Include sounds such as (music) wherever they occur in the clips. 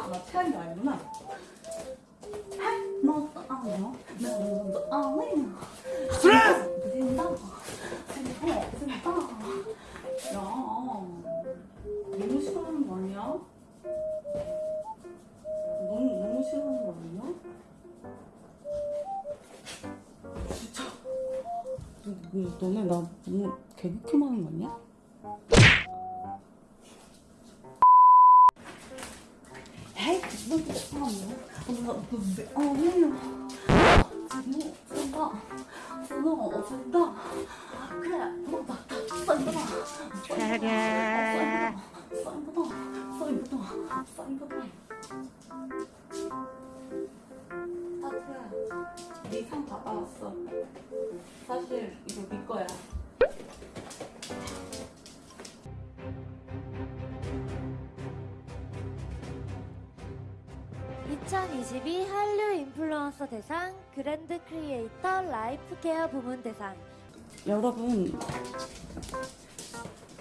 아, 나 체한 게 아니구나. 너도 아냐? 너도 아냐? 스트레스! 부진다. 생각, 생각. 야, 너무 싫어하는 거 아니야? 너무, 너무 싫어하는 거 아니야? 진짜. 너, 너, 너네 나 너무 개극혐 하는 거 아니야? 헤이, 너도 아냐? 너도 아냐? 진호, 쓴다. 진호, 쓴다. 그래, 너다 싼다. 싼다. 싼다. 싼다. 타투야, 네상 받아왔어. 사실 (2022) 한류 인플루언서 대상 그랜드 크리에이터 라이프 케어 부문 대상 여러분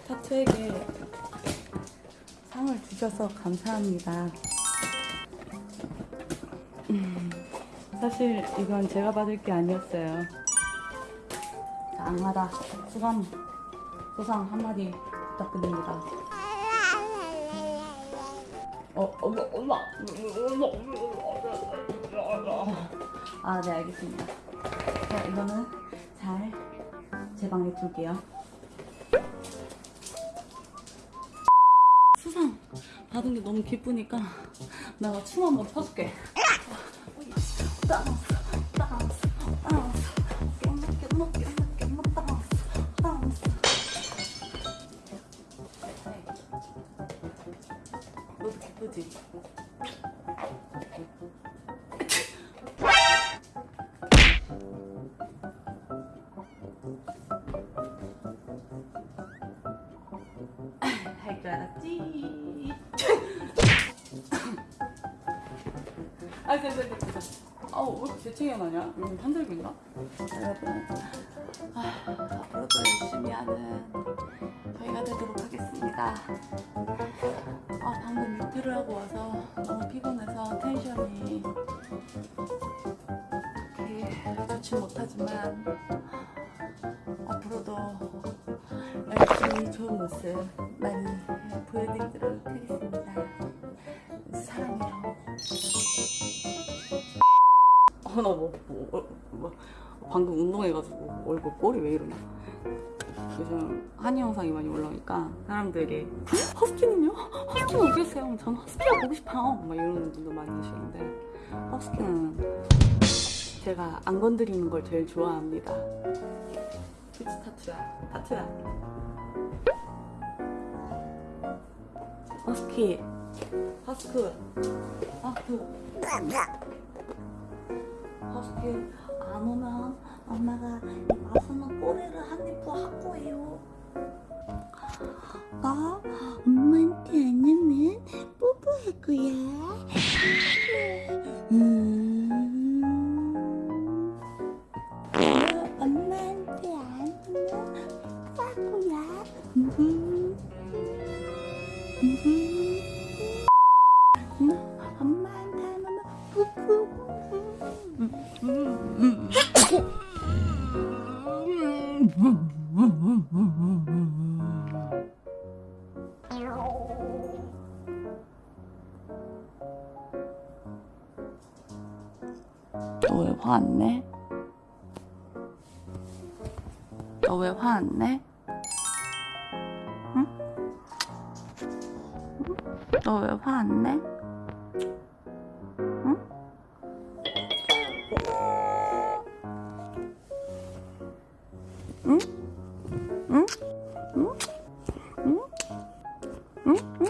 타투에게 상을 주셔서 감사합니다. 음, 사실 이건 제가 받을 게 아니었어요. 자, 악마다 수감 소상 한마디 부탁드립니다. 어, 아, 네, 알겠습니다. 자, 이거는 잘 제 방에 둘게요. 수상 받은 게 너무 기쁘니까 내가 춤 한번 춰줄게. 할 줄 알았지. (laughs) 아, 됐어, 됐어, 됐어. 아우, 왜 이렇게 재채기가 나냐? 이건 한절기인가? 여러분, 아, 앞으로도 열심히 하는 저희가 되도록 하겠습니다. 아, 방금 유튜를 하고 와서 너무 피곤해서 텐션이 그렇게 좋지 못하지만 앞으로도 열심히 좋은 모습 많이 보여드리도록 하겠습니다. 사랑해요. 어, 나 뭐, 뭐, 어, 뭐, 방금 운동해가지고 얼굴 꼴이 왜 이러냐. 요즘 한이 영상이 많이 올라오니까 사람들이 허스키는요? 허스키는 어디 있어요? 전 허스키가 보고 싶어요. 막 이러는 분도 많이 계시는데 허스키는 제가 안 건드리는 걸 제일 좋아합니다. 그치 타투야 타투야 허스키 허스크 허스크 허스키 안 오면 엄마가 이 맛있는 꼬리를 한입더할 거예요 나 엄마한테 안 오면 뽀뽀할 거야 음. 엄마한테 안 오면 쌀 거야 음. 음. 엄마한테 안 오면 뽀뽀 너왜 화 안 내? 너 왜 화 안 내? 응? 너 왜 화 안 내? Mm-hmm.